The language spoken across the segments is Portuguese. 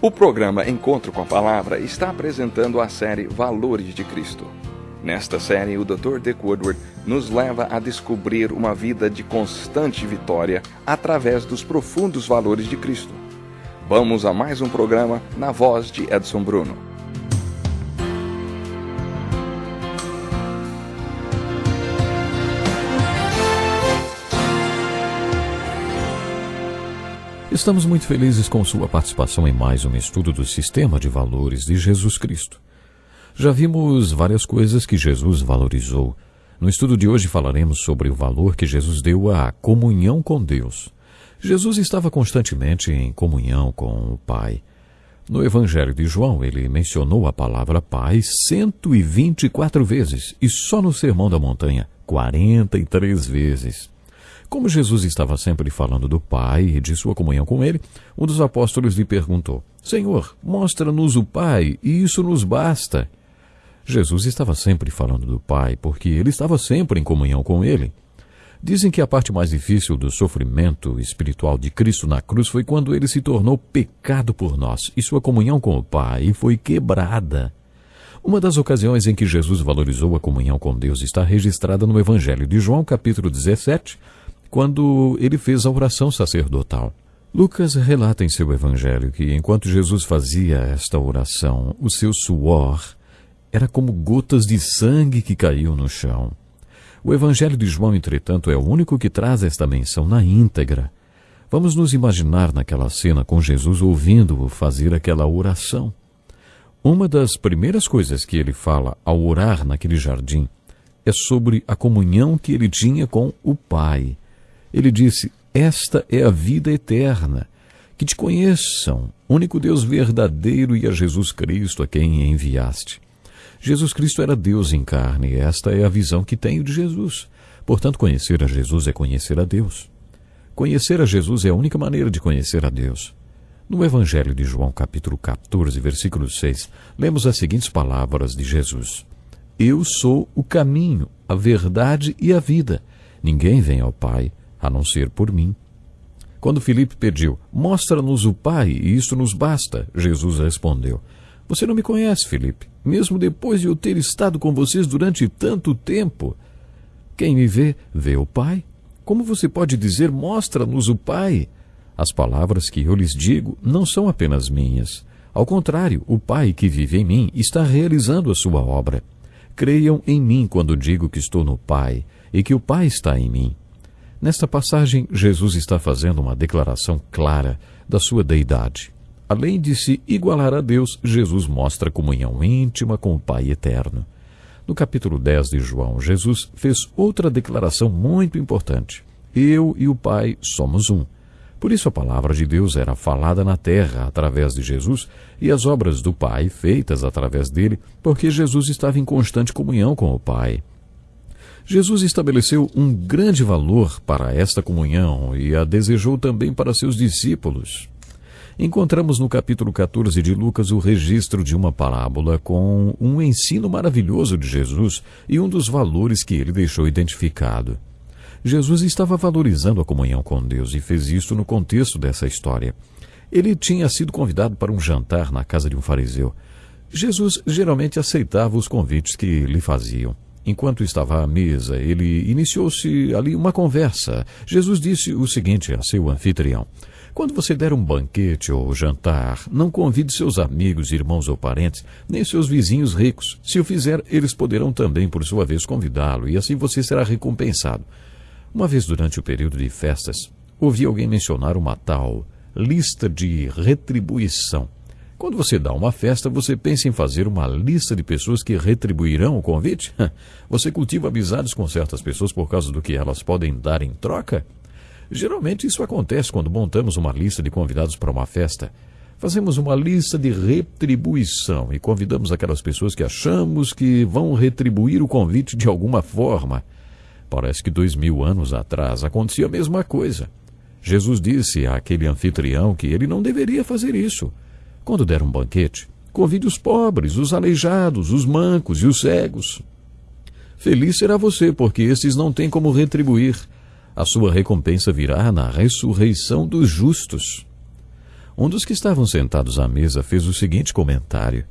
O programa Encontro com a Palavra está apresentando a série Valores de Cristo. Nesta série, o Dr. Dick Woodward nos leva a descobrir uma vida de constante vitória através dos profundos valores de Cristo. Vamos a mais um programa na voz de Edson Bruno. Estamos muito felizes com sua participação em mais um estudo do sistema de valores de Jesus Cristo. Já vimos várias coisas que Jesus valorizou. No estudo de hoje falaremos sobre o valor que Jesus deu à comunhão com Deus. Jesus estava constantemente em comunhão com o Pai. No Evangelho de João, ele mencionou a palavra Pai 124 vezes e só no Sermão da Montanha 43 vezes. Como Jesus estava sempre falando do Pai e de sua comunhão com ele, um dos apóstolos lhe perguntou: Senhor, mostra-nos o Pai, e isso nos basta. Jesus estava sempre falando do Pai, porque ele estava sempre em comunhão com ele. Dizem que a parte mais difícil do sofrimento espiritual de Cristo na cruz foi quando ele se tornou pecado por nós e sua comunhão com o Pai foi quebrada. Uma das ocasiões em que Jesus valorizou a comunhão com Deus está registrada no Evangelho de João, capítulo 17, quando ele fez a oração sacerdotal. Lucas relata em seu evangelho que, enquanto Jesus fazia esta oração, o seu suor era como gotas de sangue que caíam no chão. O evangelho de João, entretanto, é o único que traz esta menção na íntegra. Vamos nos imaginar naquela cena com Jesus ouvindo-o fazer aquela oração. Uma das primeiras coisas que ele fala ao orar naquele jardim é sobre a comunhão que ele tinha com o Pai. Ele disse: Esta é a vida eterna, que te conheçam, único Deus verdadeiro e a Jesus Cristo a quem enviaste. Jesus Cristo era Deus em carne, e esta é a visão que tenho de Jesus. Portanto, conhecer a Jesus é conhecer a Deus. Conhecer a Jesus é a única maneira de conhecer a Deus. No Evangelho de João, capítulo 14, versículo 6, lemos as seguintes palavras de Jesus: Eu sou o caminho, a verdade e a vida. Ninguém vem ao Pai a não ser por mim. Quando Filipe pediu, mostra-nos o Pai, e isso nos basta, Jesus respondeu, Você não me conhece, Filipe, mesmo depois de eu ter estado com vocês durante tanto tempo. Quem me vê, vê o Pai. Como você pode dizer, mostra-nos o Pai? As palavras que eu lhes digo não são apenas minhas. Ao contrário, o Pai que vive em mim está realizando a sua obra. Creiam em mim quando digo que estou no Pai e que o Pai está em mim. Nesta passagem, Jesus está fazendo uma declaração clara da sua deidade. Além de se igualar a Deus, Jesus mostra comunhão íntima com o Pai eterno. No capítulo 10 de João, Jesus fez outra declaração muito importante. Eu e o Pai somos um. Por isso a palavra de Deus era falada na terra através de Jesus e as obras do Pai feitas através dele, porque Jesus estava em constante comunhão com o Pai. Jesus estabeleceu um grande valor para esta comunhão e a desejou também para seus discípulos. Encontramos no capítulo 14 de Lucas o registro de uma parábola com um ensino maravilhoso de Jesus e um dos valores que ele deixou identificado. Jesus estava valorizando a comunhão com Deus e fez isso no contexto dessa história. Ele tinha sido convidado para um jantar na casa de um fariseu. Jesus geralmente aceitava os convites que lhe faziam. Enquanto estava à mesa, ele iniciou-se ali uma conversa. Jesus disse o seguinte a seu anfitrião: Quando você der um banquete ou jantar, não convide seus amigos, irmãos ou parentes, nem seus vizinhos ricos. Se o fizer, eles poderão também, por sua vez, convidá-lo, e assim você será recompensado. Uma vez durante o período de festas, ouvi alguém mencionar uma tal lista de retribuição. Quando você dá uma festa, você pensa em fazer uma lista de pessoas que retribuirão o convite? Você cultiva amizades com certas pessoas por causa do que elas podem dar em troca? Geralmente isso acontece quando montamos uma lista de convidados para uma festa. Fazemos uma lista de retribuição e convidamos aquelas pessoas que achamos que vão retribuir o convite de alguma forma. Parece que dois mil anos atrás acontecia a mesma coisa. Jesus disse àquele anfitrião que ele não deveria fazer isso. Quando der um banquete, convide os pobres, os aleijados, os mancos e os cegos. Feliz será você, porque esses não têm como retribuir. A sua recompensa virá na ressurreição dos justos. um dos que estavam sentados à mesa fez o seguinte comentário: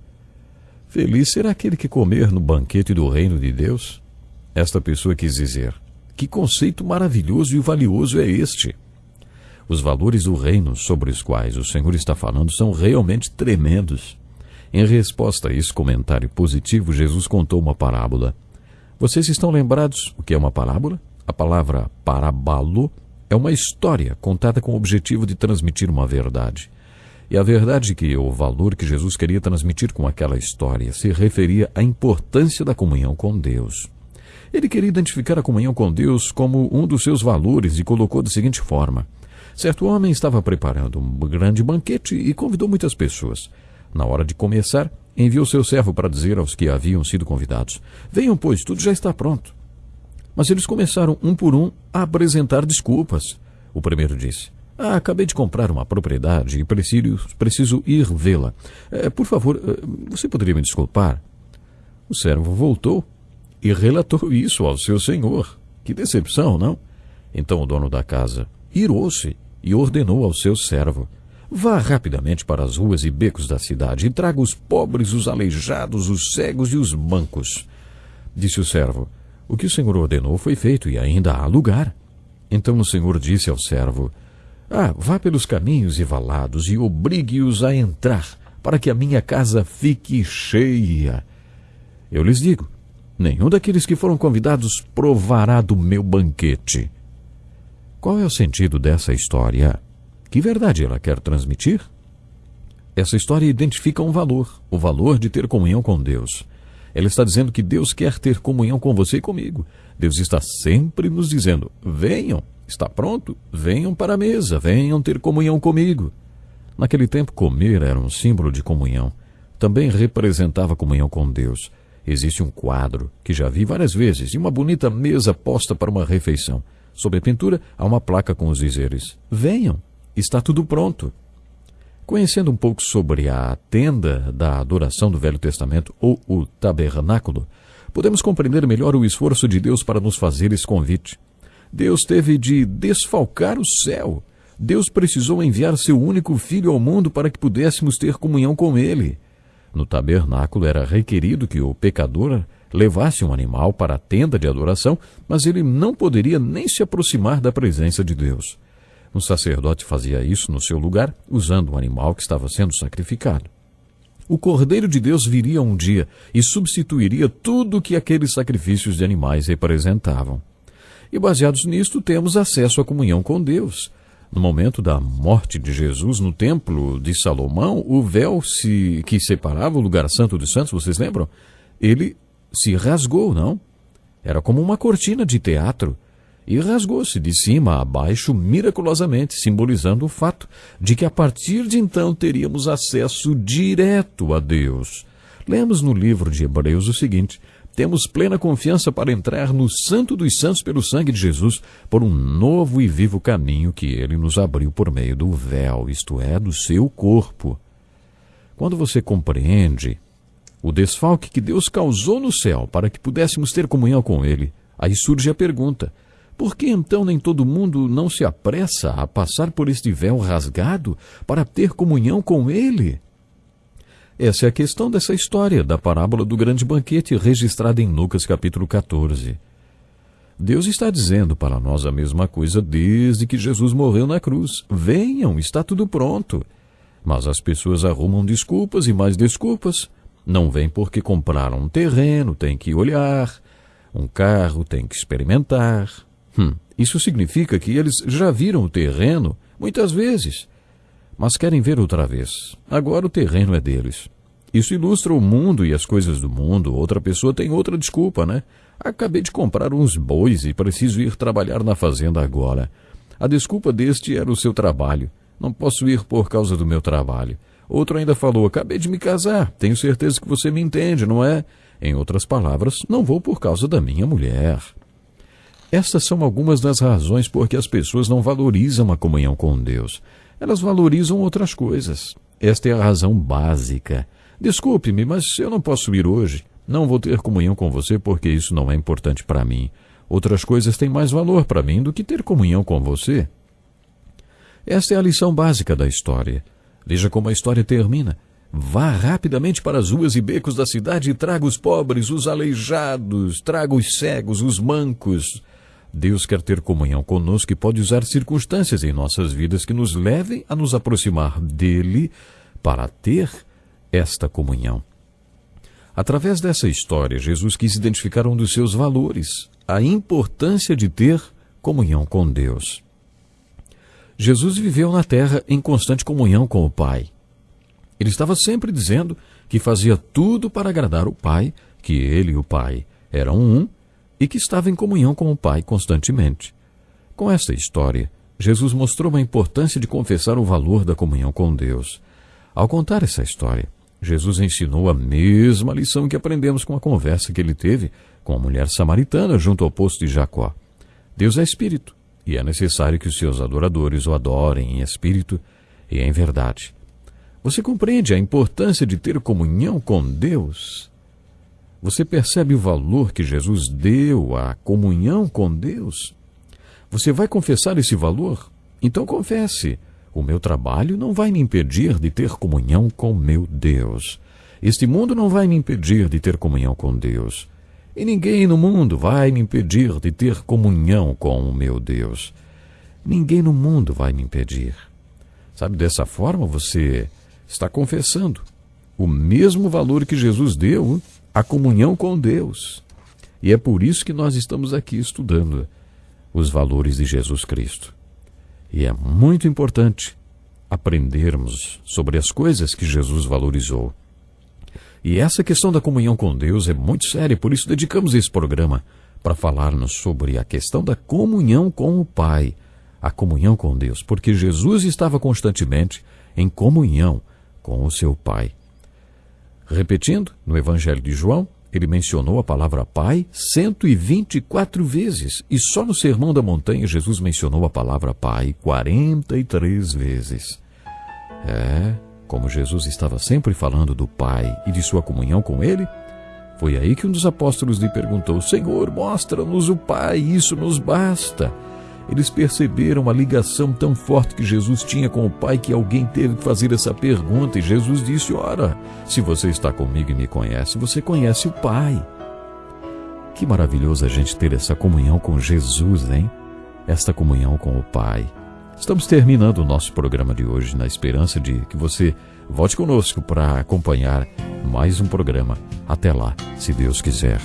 Feliz será aquele que comer no banquete do reino de Deus? Esta pessoa quis dizer: Que conceito maravilhoso e valioso é este? Os valores do reino sobre os quais o Senhor está falando são realmente tremendos. Em resposta a esse comentário positivo, Jesus contou uma parábola. Vocês estão lembrados o que é uma parábola? A palavra parabalo é uma história contada com o objetivo de transmitir uma verdade. E a verdade que o valor que Jesus queria transmitir com aquela história se referia à importância da comunhão com Deus. Ele queria identificar a comunhão com Deus como um dos seus valores e colocou da seguinte forma: Certo homem estava preparando um grande banquete e convidou muitas pessoas. Na hora de começar, enviou seu servo para dizer aos que haviam sido convidados: Venham, pois, tudo já está pronto. Mas eles começaram, um por um, a apresentar desculpas. O primeiro disse: Ah, acabei de comprar uma propriedade e preciso, preciso ir vê-la. É, por favor, é, você poderia me desculpar? O servo voltou e relatou isso ao seu senhor. Que decepção, não? Então o dono da casa irou-se e ordenou ao seu servo: Vá rapidamente para as ruas e becos da cidade e traga os pobres, os aleijados, os cegos e os mancos. Disse o servo: O que o senhor ordenou foi feito e ainda há lugar. Então o senhor disse ao servo: Ah, vá pelos caminhos e valados e obrigue-os a entrar, para que a minha casa fique cheia. Eu lhes digo: nenhum daqueles que foram convidados provará do meu banquete. Qual é o sentido dessa história? Que verdade ela quer transmitir? Essa história identifica um valor, o valor de ter comunhão com Deus. Ela está dizendo que Deus quer ter comunhão com você e comigo. Deus está sempre nos dizendo: venham, está pronto? Venham para a mesa, venham ter comunhão comigo. Naquele tempo, comer era um símbolo de comunhão. Também representava comunhão com Deus. Existe um quadro, que já vi várias vezes, e uma bonita mesa posta para uma refeição. Sobre a pintura há uma placa com os dizeres: Venham, está tudo pronto. Conhecendo um pouco sobre a tenda da adoração do Velho Testamento ou o tabernáculo, podemos compreender melhor o esforço de Deus para nos fazer esse convite. Deus teve de desfalcar o céu. Deus precisou enviar seu único filho ao mundo para que pudéssemos ter comunhão com ele. No tabernáculo era requerido que o pecador levasse um animal para a tenda de adoração, mas ele não poderia nem se aproximar da presença de Deus. Um sacerdote fazia isso no seu lugar, usando o animal que estava sendo sacrificado. O Cordeiro de Deus viria um dia e substituiria tudo o que aqueles sacrifícios de animais representavam. E baseados nisto, temos acesso à comunhão com Deus. No momento da morte de Jesus no templo de Salomão, o véu se, que separava o lugar santo dos santos, vocês lembram? Ele se rasgou, não? Era como uma cortina de teatro. E rasgou-se de cima a baixo miraculosamente, simbolizando o fato de que a partir de então teríamos acesso direto a Deus. Lemos no livro de Hebreus o seguinte: temos plena confiança para entrar no Santo dos Santos pelo sangue de Jesus, por um novo e vivo caminho que ele nos abriu por meio do véu, isto é, do seu corpo. Quando você compreende o desfalque que Deus causou no céu para que pudéssemos ter comunhão com Ele. Aí surge a pergunta: por que então nem todo mundo não se apressa a passar por este véu rasgado para ter comunhão com Ele? Essa é a questão dessa história da parábola do grande banquete registrada em Lucas capítulo 14. Deus está dizendo para nós a mesma coisa desde que Jesus morreu na cruz. Venham, está tudo pronto. Mas as pessoas arrumam desculpas e mais desculpas não vem porque compraram um terreno, tem que olhar, um carro, tem que experimentar. Hum, isso significa que eles já viram o terreno muitas vezes, mas querem ver outra vez. Agora o terreno é deles. Isso ilustra o mundo e as coisas do mundo. Outra pessoa tem outra desculpa, né? Acabei de comprar uns bois e preciso ir trabalhar na fazenda agora. A desculpa deste era o seu trabalho. Não posso ir por causa do meu trabalho. Outro ainda falou: Acabei de me casar, tenho certeza que você me entende, não é? Em outras palavras, não vou por causa da minha mulher. Estas são algumas das razões por que as pessoas não valorizam a comunhão com Deus. Elas valorizam outras coisas. Esta é a razão básica. Desculpe-me, mas eu não posso ir hoje. Não vou ter comunhão com você porque isso não é importante para mim. Outras coisas têm mais valor para mim do que ter comunhão com você. Esta é a lição básica da história. Veja como a história termina. Vá rapidamente para as ruas e becos da cidade e traga os pobres, os aleijados, traga os cegos, os mancos. Deus quer ter comunhão conosco e pode usar circunstâncias em nossas vidas que nos levem a nos aproximar dele para ter esta comunhão. Através dessa história, Jesus quis identificar um dos seus valores, a importância de ter comunhão com Deus. Jesus viveu na terra em constante comunhão com o Pai. Ele estava sempre dizendo que fazia tudo para agradar o Pai, que ele e o Pai eram um e que estava em comunhão com o Pai constantemente. Com esta história, Jesus mostrou a importância de confessar o valor da comunhão com Deus. Ao contar essa história, Jesus ensinou a mesma lição que aprendemos com a conversa que ele teve com a mulher samaritana junto ao poço de Jacó. Deus é espírito, e é necessário que os seus adoradores o adorem em espírito e em verdade. Você compreende a importância de ter comunhão com Deus? Você percebe o valor que Jesus deu à comunhão com Deus? Você vai confessar esse valor? Então confesse. O meu trabalho não vai me impedir de ter comunhão com meu Deus. Este mundo não vai me impedir de ter comunhão com Deus. E ninguém no mundo vai me impedir de ter comunhão com o meu Deus. Ninguém no mundo vai me impedir. Sabe, dessa forma você está confessando o mesmo valor que Jesus deu à comunhão com Deus. E é por isso que nós estamos aqui estudando os valores de Jesus Cristo. E é muito importante aprendermos sobre as coisas que Jesus valorizou. E essa questão da comunhão com Deus é muito séria, por isso dedicamos esse programa para falarmos sobre a questão da comunhão com o Pai, a comunhão com Deus, porque Jesus estava constantemente em comunhão com o seu Pai. Repetindo, no Evangelho de João, ele mencionou a palavra Pai 124 vezes, e só no Sermão da Montanha Jesus mencionou a palavra Pai 43 vezes. É, como Jesus estava sempre falando do Pai e de sua comunhão com ele, foi aí que um dos apóstolos lhe perguntou: Senhor, mostra-nos o Pai, isso nos basta. Eles perceberam a ligação tão forte que Jesus tinha com o Pai que alguém teve que fazer essa pergunta e Jesus disse: Ora, se você está comigo e me conhece, você conhece o Pai. Que maravilhoso a gente ter essa comunhão com Jesus, hein? Esta comunhão com o Pai. Estamos terminando o nosso programa de hoje na esperança de que você volte conosco para acompanhar mais um programa. Até lá, se Deus quiser.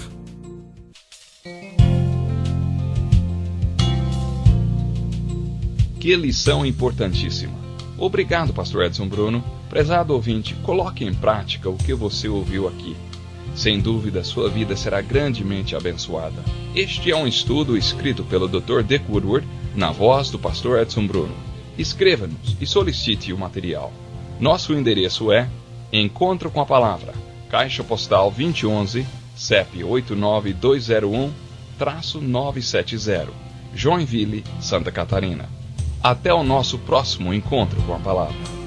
Que lição importantíssima. Obrigado, Pastor Edson Bruno. Prezado ouvinte, coloque em prática o que você ouviu aqui. Sem dúvida, sua vida será grandemente abençoada. Este é um estudo escrito pelo Dr. Dick Woodward, na voz do Pastor Edson Bruno. Escreva-nos e solicite o material. Nosso endereço é Encontro com a Palavra, Caixa Postal 2011, CEP 89201-970, Joinville, Santa Catarina. Até o nosso próximo encontro com a palavra.